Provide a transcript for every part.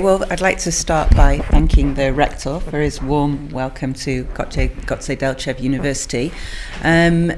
Well, I'd like to start by thanking the rector for his warm welcome to Goce, Delchev University. Um,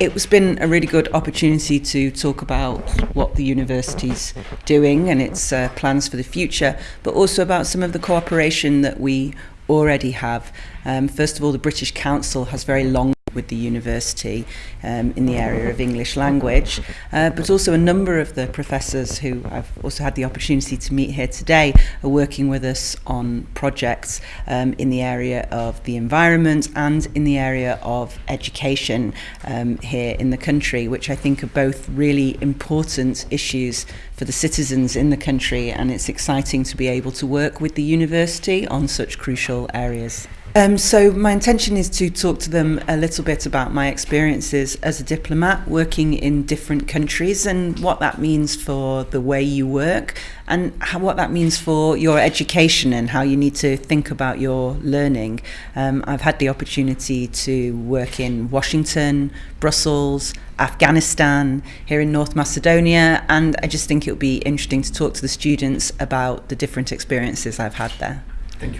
it's been a really good opportunity to talk about what the university's doing and its uh, plans for the future, but also about some of the cooperation that we already have. Um, first of all, the British Council has very long with the university um, in the area of English language, uh, but also a number of the professors who I've also had the opportunity to meet here today are working with us on projects um, in the area of the environment and in the area of education um, here in the country, which I think are both really important issues for the citizens in the country and it's exciting to be able to work with the university on such crucial areas. Um, so my intention is to talk to them a little bit about my experiences as a diplomat working in different countries and what that means for the way you work and how, what that means for your education and how you need to think about your learning. Um, I've had the opportunity to work in Washington, Brussels, Afghanistan, here in North Macedonia, and I just think it would be interesting to talk to the students about the different experiences I've had there.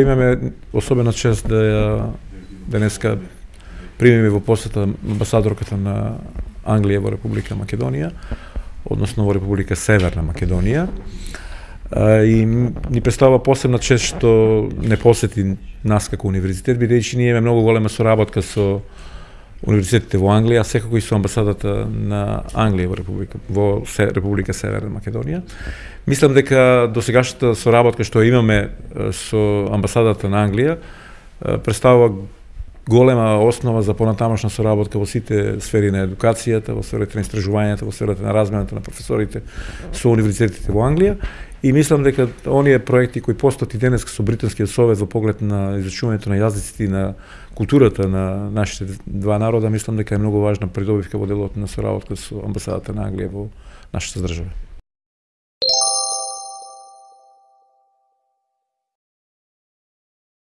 Имаме особена чест да ја денеска примиме во посета амбасадорката на Англија во Република Македонија, односно во Република Северна Македонија. И ни представува посебна чест што не посети нас како универзитет, бидејќи ние имаме многу голема соработка со универзитетите во Англија, секако и со амбасадата на Англија во Република во Република Северна Македонија. Мислам дека до сегашната соработка што имаме со амбасадата на Англија представува голема основа за понатамошна соработка во сите сфери на едукацијата, во сферата на истражувањето, во сферата на размената на професорите со универзитетите во Англија и мислам дека оние проекти кои постојат и денес со британскиот совет во поглед на изучувањето на јазиците и на културата на нашите два народа, мислам дека е многу важна придобивка во делот на соработка со амбасадата на Англија во нашата држава.